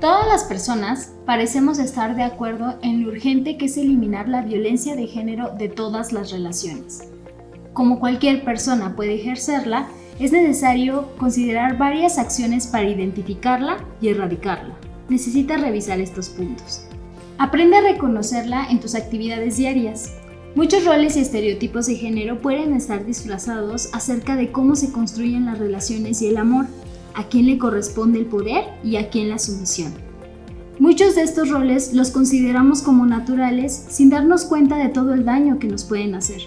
Todas las personas parecemos estar de acuerdo en lo urgente que es eliminar la violencia de género de todas las relaciones. Como cualquier persona puede ejercerla, es necesario considerar varias acciones para identificarla y erradicarla. Necesitas revisar estos puntos. Aprende a reconocerla en tus actividades diarias. Muchos roles y estereotipos de género pueden estar disfrazados acerca de cómo se construyen las relaciones y el amor, a quién le corresponde el poder y a quién la sumisión. Muchos de estos roles los consideramos como naturales sin darnos cuenta de todo el daño que nos pueden hacer.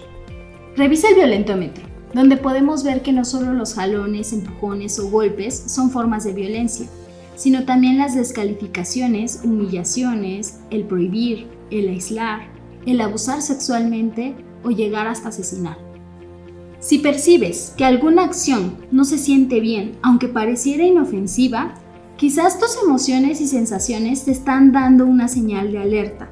Revisa el violentómetro, donde podemos ver que no solo los jalones, empujones o golpes son formas de violencia, sino también las descalificaciones, humillaciones, el prohibir, el aislar, el abusar sexualmente o llegar hasta asesinar. Si percibes que alguna acción no se siente bien, aunque pareciera inofensiva, quizás tus emociones y sensaciones te están dando una señal de alerta.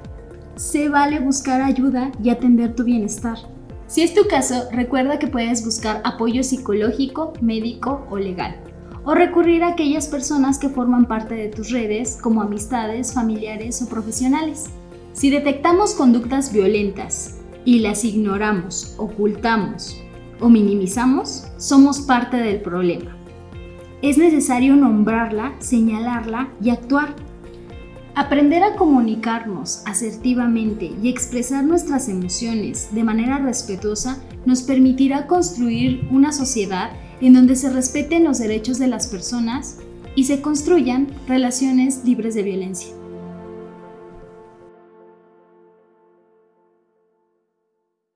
Se vale buscar ayuda y atender tu bienestar. Si es tu caso, recuerda que puedes buscar apoyo psicológico, médico o legal, o recurrir a aquellas personas que forman parte de tus redes, como amistades, familiares o profesionales. Si detectamos conductas violentas y las ignoramos, ocultamos o minimizamos, somos parte del problema. Es necesario nombrarla, señalarla y actuar. Aprender a comunicarnos asertivamente y expresar nuestras emociones de manera respetuosa nos permitirá construir una sociedad en donde se respeten los derechos de las personas y se construyan relaciones libres de violencia.